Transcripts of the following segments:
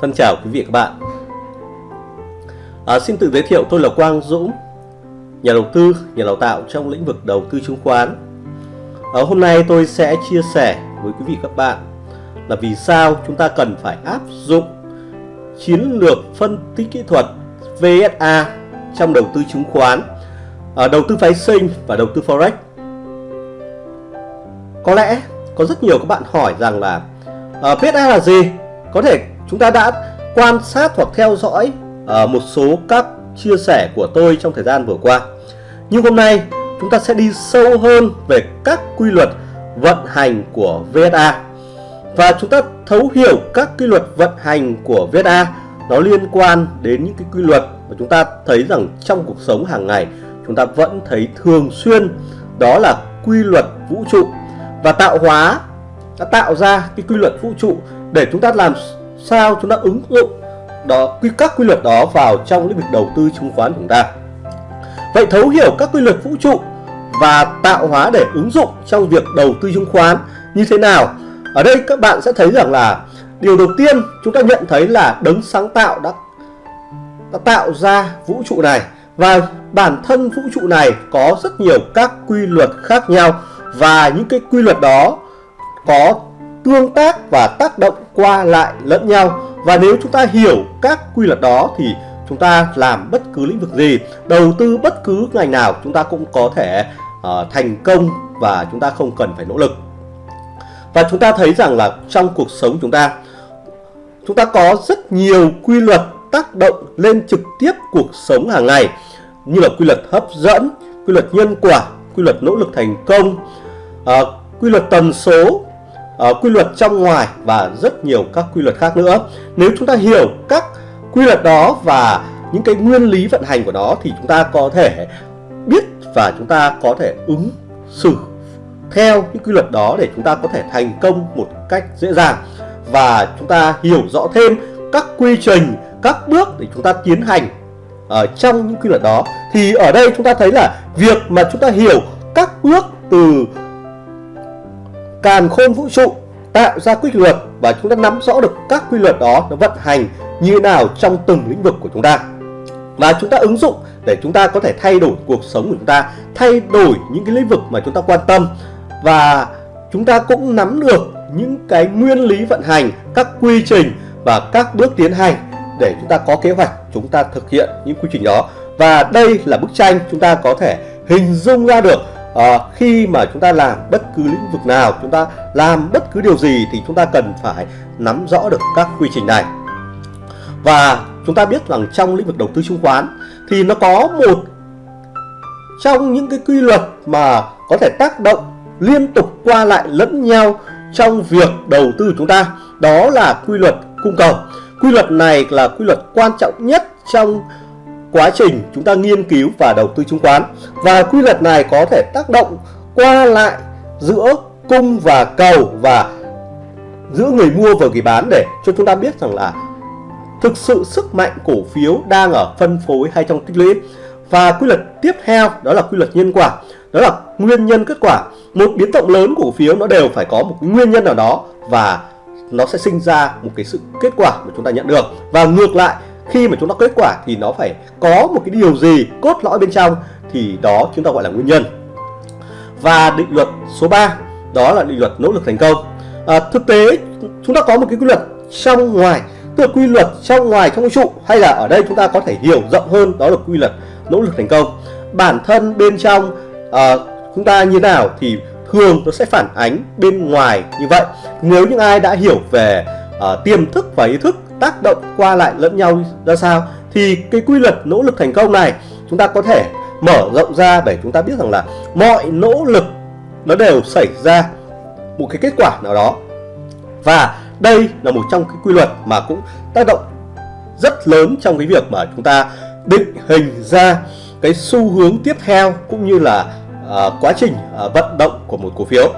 Thân chào quý vị và các bạn. À, Xin tự giới thiệu tôi là Quang Dũng Nhà đầu tư, nhà đào tạo trong lĩnh vực đầu tư chứng khoán. À, Hôm nay tôi sẽ chia sẻ với quý vị các bạn Là vì sao chúng ta cần phải áp dụng Chiến lược phân tích kỹ thuật VSA trong đầu tư chứng khoán à, Đầu tư phái sinh và đầu tư Forex. Có lẽ có rất nhiều các bạn hỏi rằng là à, uh, VSA là gì? Có thể chúng ta đã quan sát hoặc theo dõi uh, một số các chia sẻ của tôi trong thời gian vừa qua. Nhưng hôm nay chúng ta sẽ đi sâu hơn về các quy luật vận hành của VSA và chúng ta thấu hiểu các quy luật vận hành của VSA nó liên quan đến những cái quy luật mà chúng ta thấy rằng trong cuộc sống hàng ngày chúng ta vẫn thấy thường xuyên. Đó là quy luật vũ trụ. Và tạo hóa đã tạo ra cái quy luật vũ trụ để chúng ta làm sao chúng ta ứng dụng đó quy các quy luật đó vào trong lĩnh vực đầu tư chứng khoán của chúng ta. Vậy thấu hiểu các quy luật vũ trụ và tạo hóa để ứng dụng trong việc đầu tư chứng khoán như thế nào? Ở đây các bạn sẽ thấy rằng là điều đầu tiên chúng ta nhận thấy là đấng sáng tạo đã, đã tạo ra vũ trụ này và bản thân vũ trụ này có rất nhiều các quy luật khác nhau và những cái quy luật đó có tương tác và tác động qua lại lẫn nhau. Và nếu chúng ta hiểu các quy luật đó thì chúng ta làm bất cứ lĩnh vực gì đầu tư bất cứ ngành nào chúng ta cũng có thể uh, thành công và chúng ta không cần phải nỗ lực. Và chúng ta thấy rằng là trong cuộc sống chúng ta chúng ta có rất nhiều quy luật tác động lên trực tiếp cuộc sống hàng ngày như là quy luật hấp dẫn quy luật nhân quả quy luật nỗ lực thành công uh, quy luật tần số uh, quy luật trong ngoài và rất nhiều các quy luật khác nữa. Nếu chúng ta hiểu các quy luật đó và những cái nguyên lý vận hành của nó thì chúng ta có thể biết và chúng ta có thể ứng xử theo những quy luật đó để chúng ta có thể thành công một cách dễ dàng. Và chúng ta hiểu rõ thêm các quy trình các bước để chúng ta tiến hành ở trong những quy luật đó. Thì ở đây chúng ta thấy là việc mà chúng ta hiểu các bước từ càn khôn vũ trụ tạo ra quy luật và chúng ta nắm rõ được các quy luật đó nó vận hành như thế nào trong từng lĩnh vực của chúng ta. Và chúng ta ứng dụng để chúng ta có thể thay đổi cuộc sống của chúng ta, thay đổi những cái lĩnh vực mà chúng ta quan tâm. Và chúng ta cũng nắm được những cái nguyên lý vận hành, các quy trình và các bước tiến hành để chúng ta có kế hoạch, chúng ta thực hiện những quy trình đó. Và đây là bức tranh chúng ta có thể hình dung ra được à, khi mà chúng ta làm bất cứ lĩnh vực nào chúng ta làm bất cứ điều gì thì chúng ta cần phải nắm rõ được các quy trình này. Và chúng ta biết rằng trong lĩnh vực đầu tư chứng khoán thì nó có một trong những cái quy luật mà có thể tác động liên tục qua lại lẫn nhau trong việc đầu tư chúng ta đó là quy luật cung cầu. Quy luật này là quy luật quan trọng nhất trong quá trình chúng ta nghiên cứu và đầu tư chứng khoán. Và quy luật này có thể tác động qua lại giữa cung và cầu và giữa người mua và người bán để cho chúng ta biết rằng là thực sự sức mạnh cổ phiếu đang ở phân phối hay trong tích lũy. Và quy luật tiếp theo, đó là quy luật nhân quả, đó là nguyên nhân kết quả. Một biến động lớn của cổ phiếu nó đều phải có một nguyên nhân nào đó và nó sẽ sinh ra một cái sự kết quả mà chúng ta nhận được. Và ngược lại khi mà chúng ta kết quả thì nó phải có một cái điều gì cốt lõi bên trong thì đó chúng ta gọi là nguyên nhân. Và định luật số 3 đó là định luật nỗ lực thành công. À, thực tế chúng ta có một cái quy luật trong ngoài tức là quy luật trong ngoài trong vũ trụ hay là ở đây chúng ta có thể hiểu rộng hơn đó là quy luật nỗ lực thành công. Bản thân bên trong à, chúng ta như nào thì thường nó sẽ phản ánh bên ngoài như vậy. Nếu những ai đã hiểu về uh, tiềm thức và ý thức tác động qua lại lẫn nhau ra sao thì cái quy luật nỗ lực thành công này chúng ta có thể mở rộng ra để chúng ta biết rằng là mọi nỗ lực nó đều xảy ra một cái kết quả nào đó. Và đây là một trong cái quy luật mà cũng tác động rất lớn trong cái việc mà chúng ta định hình ra cái xu hướng tiếp theo cũng như là uh, quá trình uh, vận động của một cổ phiếu.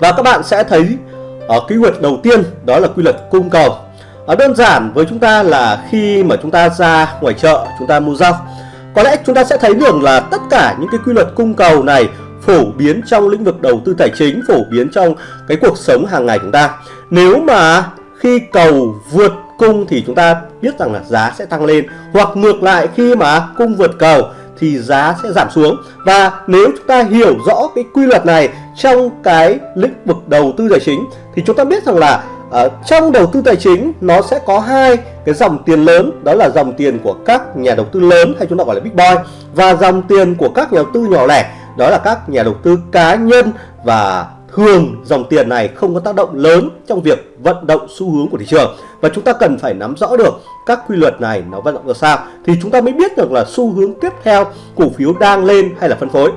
Và các bạn sẽ thấy à, ở uh, quy luật đầu tiên đó là quy luật cung cầu ở đơn giản với chúng ta là khi mà chúng ta ra ngoài chợ, chúng ta mua rau, có lẽ chúng ta sẽ thấy được là tất cả những cái quy luật cung cầu này phổ biến trong lĩnh vực đầu tư tài chính, phổ biến trong cái cuộc sống hàng ngày chúng ta. Nếu mà khi cầu vượt cung thì chúng ta biết rằng là giá sẽ tăng lên, hoặc ngược lại khi mà cung vượt cầu thì giá sẽ giảm xuống. Và nếu chúng ta hiểu rõ cái quy luật này trong cái lĩnh vực đầu tư tài chính thì chúng ta biết rằng là ở trong đầu tư tài chính nó sẽ có hai cái dòng tiền lớn đó là dòng tiền của các nhà đầu tư lớn hay chúng ta gọi là big boy và dòng tiền của các nhà đầu tư nhỏ lẻ đó là các nhà đầu tư cá nhân và thường dòng tiền này không có tác động lớn trong việc vận động xu hướng của thị trường. Và chúng ta cần phải nắm rõ được các quy luật này nó vận động ra sao thì chúng ta mới biết được là xu hướng tiếp theo cổ phiếu đang lên hay là phân phối.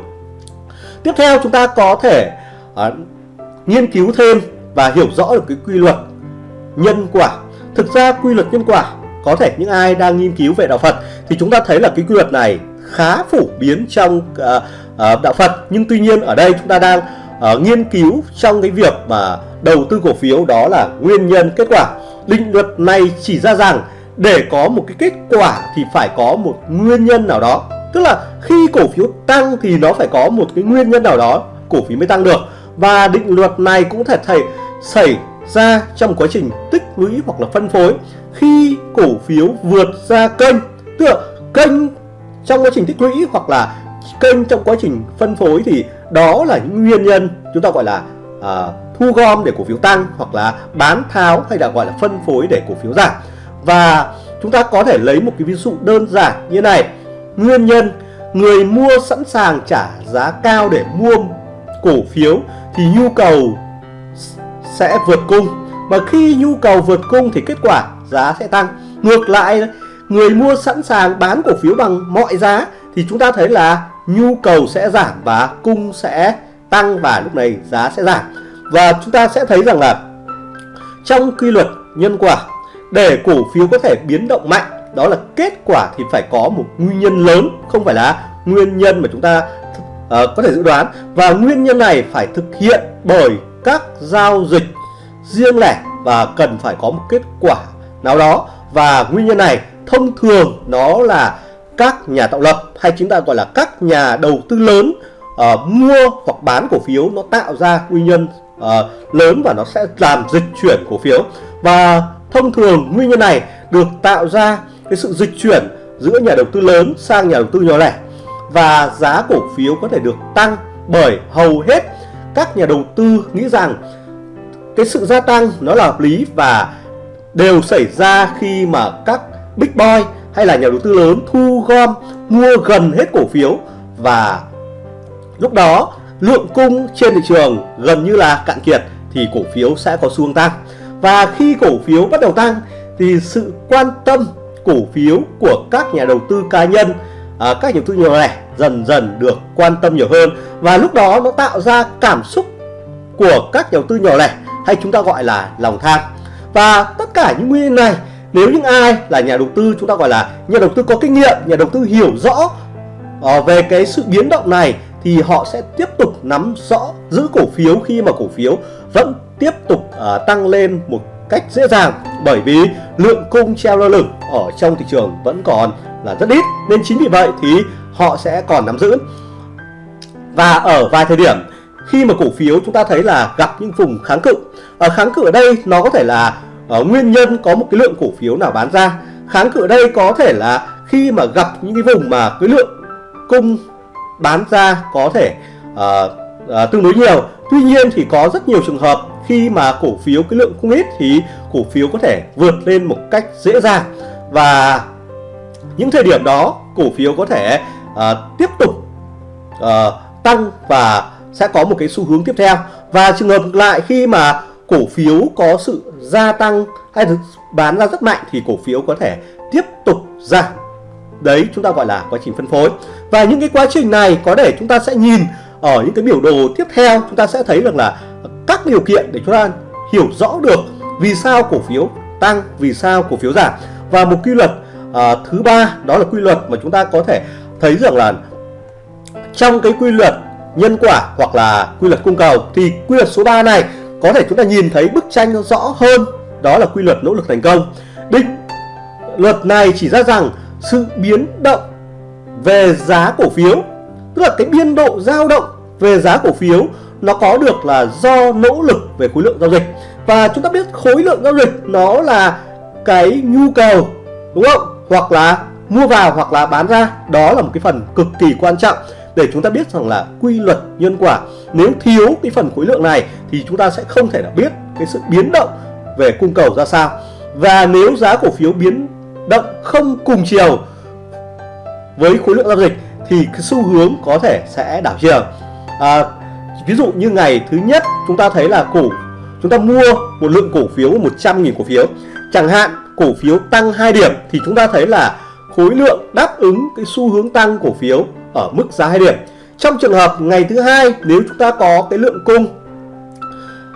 Tiếp theo chúng ta có thể uh, nghiên cứu thêm và hiểu rõ được cái quy luật nhân quả. Thực ra quy luật nhân quả có thể những ai đang nghiên cứu về đạo Phật thì chúng ta thấy là cái quy luật này khá phổ biến trong uh, uh, đạo Phật. Nhưng tuy nhiên ở đây chúng ta đang uh, nghiên cứu trong cái việc mà đầu tư cổ phiếu đó là nguyên nhân kết quả. Định luật này chỉ ra rằng để có một cái kết quả thì phải có một nguyên nhân nào đó. Tức là khi cổ phiếu tăng thì nó phải có một cái nguyên nhân nào đó cổ phiếu mới tăng được. Và định luật này cũng thể thầy xảy ra trong quá trình tích lũy hoặc là phân phối. Khi cổ phiếu vượt ra kênh tức là kênh trong quá trình tích lũy hoặc là kênh trong quá trình phân phối thì đó là những nguyên nhân chúng ta gọi là à, thu gom để cổ phiếu tăng hoặc là bán tháo hay là gọi là phân phối để cổ phiếu giảm. Và chúng ta có thể lấy một cái ví dụ đơn giản như này. Nguyên nhân người mua sẵn sàng trả giá cao để mua cổ phiếu thì nhu cầu sẽ vượt cung. Mà khi nhu cầu vượt cung thì kết quả giá sẽ tăng. Ngược lại người mua sẵn sàng bán cổ phiếu bằng mọi giá thì chúng ta thấy là nhu cầu sẽ giảm và cung sẽ tăng và lúc này giá sẽ giảm. Và chúng ta sẽ thấy rằng là trong quy luật nhân quả để cổ phiếu có thể biến động mạnh đó là kết quả thì phải có một nguyên nhân lớn không phải là nguyên nhân mà chúng ta uh, có thể dự đoán. Và nguyên nhân này phải thực hiện bởi các giao dịch riêng lẻ và cần phải có một kết quả nào đó. Và nguyên nhân này thông thường nó là các nhà tạo lập hay chúng ta gọi là các nhà đầu tư lớn uh, mua hoặc bán cổ phiếu nó tạo ra nguyên nhân uh, lớn và nó sẽ làm dịch chuyển cổ phiếu. Và thông thường nguyên nhân này được tạo ra cái sự dịch chuyển giữa nhà đầu tư lớn sang nhà đầu tư nhỏ lẻ. Và giá cổ phiếu có thể được tăng bởi hầu hết các nhà đầu tư nghĩ rằng cái sự gia tăng nó là hợp lý và đều xảy ra khi mà các big boy hay là nhà đầu tư lớn thu gom, mua gần hết cổ phiếu và lúc đó lượng cung trên thị trường gần như là cạn kiệt thì cổ phiếu sẽ có xu hướng tăng. Và khi cổ phiếu bắt đầu tăng thì sự quan tâm cổ phiếu của các nhà đầu tư cá nhân à, các nhà đầu tư nhỏ lẻ dần dần được quan tâm nhiều hơn và lúc đó nó tạo ra cảm xúc của các nhà đầu tư nhỏ lẻ hay chúng ta gọi là lòng tham. Và tất cả những nguyên nhân này nếu những ai là nhà đầu tư chúng ta gọi là nhà đầu tư có kinh nghiệm nhà đầu tư hiểu rõ ờ, về cái sự biến động này thì họ sẽ tiếp tục nắm rõ giữ cổ phiếu khi mà cổ phiếu vẫn tiếp tục ờ, tăng lên một cách dễ dàng. Bởi vì lượng cung treo lơ lửng ở trong thị trường vẫn còn là rất ít. Nên chính vì vậy thì họ sẽ còn nắm giữ. Và ở vài thời điểm khi mà cổ phiếu chúng ta thấy là gặp những vùng kháng cự ở kháng cự ở đây nó có thể là ở nguyên nhân có một cái lượng cổ phiếu nào bán ra. Kháng cự ở đây có thể là khi mà gặp những cái vùng mà cái lượng cung bán ra có thể uh, uh, tương đối nhiều. Tuy nhiên thì có rất nhiều trường hợp khi mà cổ phiếu cái lượng cung ít thì cổ phiếu có thể vượt lên một cách dễ dàng. Và những thời điểm đó cổ phiếu có thể uh, tiếp tục uh, tăng và sẽ có một cái xu hướng tiếp theo. Và trường hợp ngược lại khi mà cổ phiếu có sự gia tăng hay bán ra rất mạnh thì cổ phiếu có thể tiếp tục giảm. Đấy chúng ta gọi là quá trình phân phối. Và những cái quá trình này có để chúng ta sẽ nhìn ở những cái biểu đồ tiếp theo. Chúng ta sẽ thấy được là các điều kiện để chúng ta hiểu rõ được vì sao cổ phiếu tăng vì sao cổ phiếu giảm. Và một quy luật à, thứ ba đó là quy luật mà chúng ta có thể thấy rằng là trong cái quy luật nhân quả hoặc là quy luật cung cầu thì quy luật số 3 này có thể chúng ta nhìn thấy bức tranh rõ hơn. Đó là quy luật nỗ lực thành công. Định luật này chỉ ra rằng sự biến động về giá cổ phiếu tức là cái biên độ dao động về giá cổ phiếu nó có được là do nỗ lực về khối lượng giao dịch. Và chúng ta biết khối lượng giao dịch nó là cái nhu cầu đúng không? Hoặc là mua vào hoặc là bán ra đó là một cái phần cực kỳ quan trọng để chúng ta biết rằng là quy luật nhân quả. Nếu thiếu cái phần khối lượng này thì chúng ta sẽ không thể nào biết cái sự biến động về cung cầu ra sao. Và nếu giá cổ phiếu biến động không cùng chiều với khối lượng giao dịch thì cái xu hướng có thể sẽ đảo chiều. À, ví dụ như ngày thứ nhất chúng ta thấy là cổ chúng ta mua một lượng cổ phiếu 100.000 cổ phiếu. Chẳng hạn cổ phiếu tăng 2 điểm thì chúng ta thấy là khối lượng đáp ứng cái xu hướng tăng cổ phiếu ở mức giá 2 điểm. Trong trường hợp ngày thứ hai, nếu chúng ta có cái lượng cung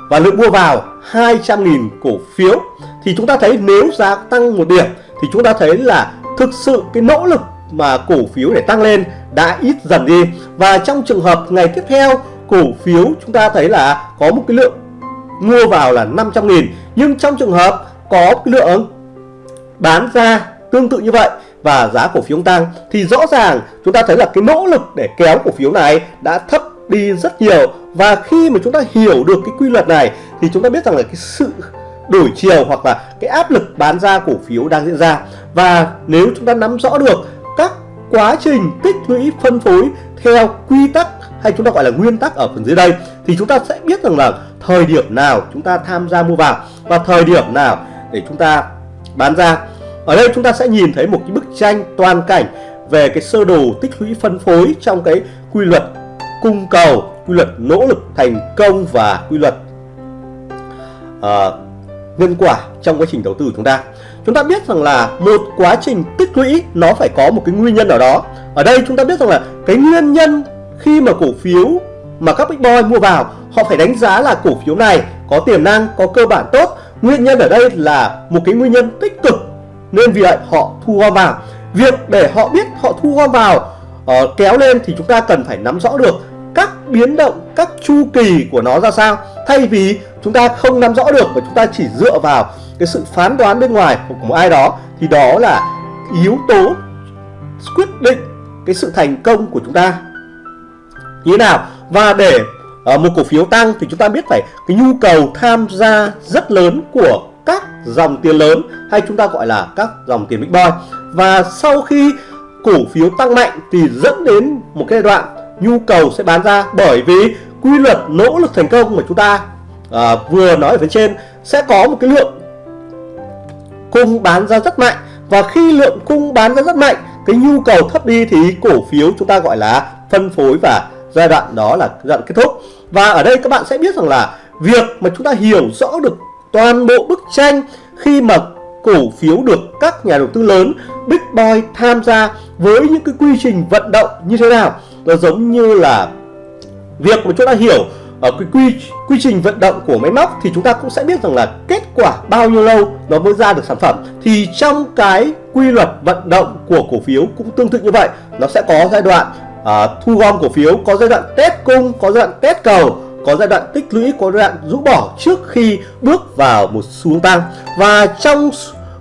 và lượng mua vào 200.000 cổ phiếu thì chúng ta thấy nếu giá tăng một điểm thì chúng ta thấy là thực sự cái nỗ lực mà cổ phiếu để tăng lên đã ít dần đi. Và trong trường hợp ngày tiếp theo, cổ phiếu chúng ta thấy là có một cái lượng mua vào là 500.000 nhưng trong trường hợp có cái lượng bán ra tương tự như vậy và giá cổ phiếu tăng thì rõ ràng chúng ta thấy là cái nỗ lực để kéo cổ phiếu này đã thấp đi rất nhiều. Và khi mà chúng ta hiểu được cái quy luật này thì chúng ta biết rằng là cái sự đổi chiều hoặc là cái áp lực bán ra cổ phiếu đang diễn ra. Và nếu chúng ta nắm rõ được các quá trình tích lũy, phân phối theo quy tắc hay chúng ta gọi là nguyên tắc ở phần dưới đây thì chúng ta sẽ biết rằng là thời điểm nào chúng ta tham gia mua vào và thời điểm nào để chúng ta bán ra ở đây chúng ta sẽ nhìn thấy một cái bức tranh toàn cảnh về cái sơ đồ tích lũy phân phối trong cái quy luật cung cầu quy luật nỗ lực thành công và quy luật uh, nhân quả trong quá trình đầu tư của chúng ta. Chúng ta biết rằng là một quá trình tích lũy nó phải có một cái nguyên nhân ở đó. Ở đây chúng ta biết rằng là cái nguyên nhân khi mà cổ phiếu mà các big boy mua vào họ phải đánh giá là cổ phiếu này có tiềm năng có cơ bản tốt. Nguyên nhân ở đây là một cái nguyên nhân tích cực nên vì vậy họ thu gom vào. Việc để họ biết họ thu gom vào uh, kéo lên thì chúng ta cần phải nắm rõ được các biến động các chu kỳ của nó ra sao. Thay vì chúng ta không nắm rõ được và chúng ta chỉ dựa vào cái sự phán đoán bên ngoài của một ai đó thì đó là yếu tố quyết định cái sự thành công của chúng ta. Như thế nào? Và để uh, một cổ phiếu tăng thì chúng ta biết phải cái nhu cầu tham gia rất lớn của dòng tiền lớn hay chúng ta gọi là các dòng tiền big boy. Và sau khi cổ phiếu tăng mạnh thì dẫn đến một cái đoạn nhu cầu sẽ bán ra bởi vì quy luật nỗ lực thành công mà chúng ta à, vừa nói ở phía trên sẽ có một cái lượng cung bán ra rất mạnh. Và khi lượng cung bán ra rất mạnh cái nhu cầu thấp đi thì cổ phiếu chúng ta gọi là phân phối và giai đoạn đó là giai đoạn kết thúc. Và ở đây các bạn sẽ biết rằng là việc mà chúng ta hiểu rõ được toàn bộ bức tranh khi mà cổ phiếu được các nhà đầu tư lớn Big Boy tham gia với những cái quy trình vận động như thế nào. Nó giống như là việc mà chúng ta hiểu ở cái quy quy trình vận động của máy móc thì chúng ta cũng sẽ biết rằng là kết quả bao nhiêu lâu nó mới ra được sản phẩm. Thì trong cái quy luật vận động của cổ phiếu cũng tương tự như vậy. Nó sẽ có giai đoạn uh, thu gom cổ phiếu có giai đoạn test cung có giai đoạn test cầu có giai đoạn tích lũy, có giai đoạn rũ bỏ trước khi bước vào một xu hướng tăng. Và trong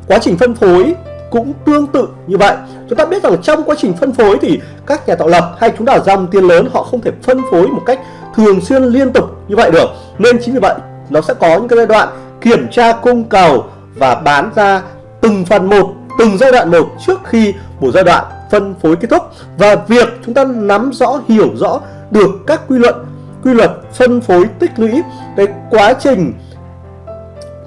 quá trình phân phối cũng tương tự như vậy. Chúng ta biết rằng trong quá trình phân phối thì các nhà tạo lập hay chúng ta dòng tiền lớn, họ không thể phân phối một cách thường xuyên liên tục như vậy được. Nên chính vì vậy, nó sẽ có những cái giai đoạn kiểm tra cung cầu và bán ra từng phần một, từng giai đoạn một trước khi một giai đoạn phân phối kết thúc. Và việc chúng ta nắm rõ, hiểu rõ được các quy luật quy luật phân phối tích lũy, cái quá trình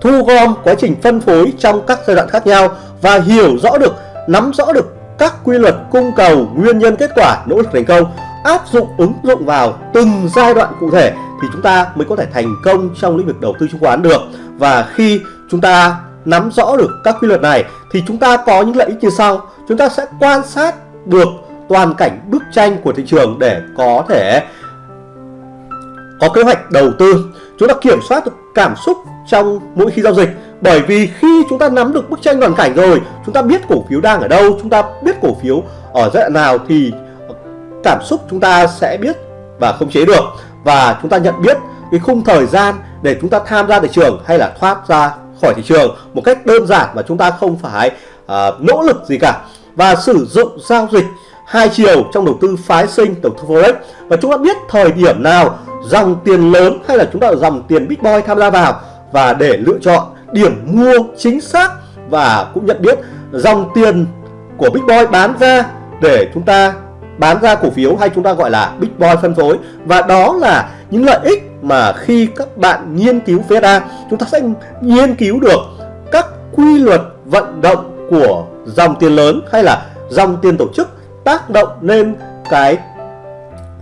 thu gom, quá trình phân phối trong các giai đoạn khác nhau và hiểu rõ được, nắm rõ được các quy luật cung cầu, nguyên nhân kết quả, nỗ lực thành công, áp dụng, ứng dụng vào từng giai đoạn cụ thể thì chúng ta mới có thể thành công trong lĩnh vực đầu tư chứng khoán được. Và khi chúng ta nắm rõ được các quy luật này thì chúng ta có những lợi ích như sau. Chúng ta sẽ quan sát được toàn cảnh bức tranh của thị trường để có thể có kế hoạch đầu tư. Chúng ta kiểm soát được cảm xúc trong mỗi khi giao dịch. Bởi vì khi chúng ta nắm được bức tranh toàn cảnh rồi chúng ta biết cổ phiếu đang ở đâu chúng ta biết cổ phiếu ở giai đoạn nào thì cảm xúc chúng ta sẽ biết và không chế được. Và chúng ta nhận biết cái khung thời gian để chúng ta tham gia thị trường hay là thoát ra khỏi thị trường một cách đơn giản mà chúng ta không phải uh, nỗ lực gì cả. Và sử dụng giao dịch hai chiều trong đầu tư phái sinh đầu tư forex. Và chúng ta biết thời điểm nào dòng tiền lớn hay là chúng ta dòng tiền big boy tham gia vào và để lựa chọn điểm mua chính xác và cũng nhận biết dòng tiền của Big Boy bán ra để chúng ta bán ra cổ phiếu hay chúng ta gọi là Big Boy phân phối. Và đó là những lợi ích mà khi các bạn nghiên cứu VSA chúng ta sẽ nghiên cứu được các quy luật vận động của dòng tiền lớn hay là dòng tiền tổ chức tác động lên cái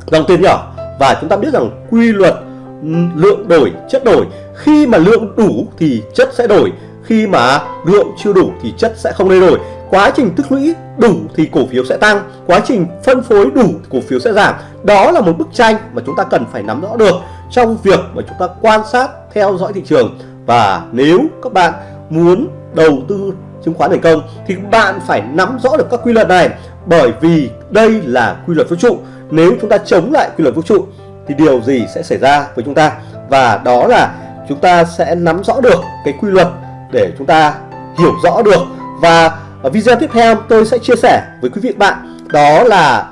dòng tiền nhỏ và chúng ta biết rằng quy luật ừ, lượng đổi, chất đổi. Khi mà lượng đủ thì chất sẽ đổi. Khi mà lượng chưa đủ thì chất sẽ không thay đổi. Quá trình tích lũy đủ thì cổ phiếu sẽ tăng. Quá trình phân phối đủ, cổ phiếu sẽ giảm. Đó là một bức tranh mà chúng ta cần phải nắm rõ được trong việc mà chúng ta quan sát, theo dõi thị trường. Và nếu các bạn muốn đầu tư chứng khoán thành công thì bạn phải nắm rõ được các quy luật này. Bởi vì đây là quy luật vũ trụ nếu chúng ta chống lại quy luật vũ trụ thì điều gì sẽ xảy ra với chúng ta? Và đó là chúng ta sẽ nắm rõ được cái quy luật để chúng ta hiểu rõ được. Và ở video tiếp theo tôi sẽ chia sẻ với quý vị bạn đó là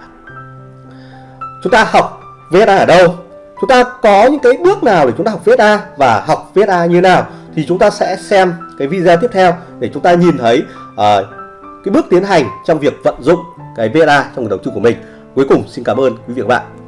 chúng ta học VSA ở đâu? Chúng ta có những cái bước nào để chúng ta học VSA và học VSA như nào? Thì chúng ta sẽ xem cái video tiếp theo để chúng ta nhìn thấy uh, cái bước tiến hành trong việc vận dụng cái VSA trong đầu tư của mình cuối cùng. Xin cảm ơn quý vị và các bạn.